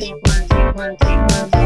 sequence, sequence, sequence.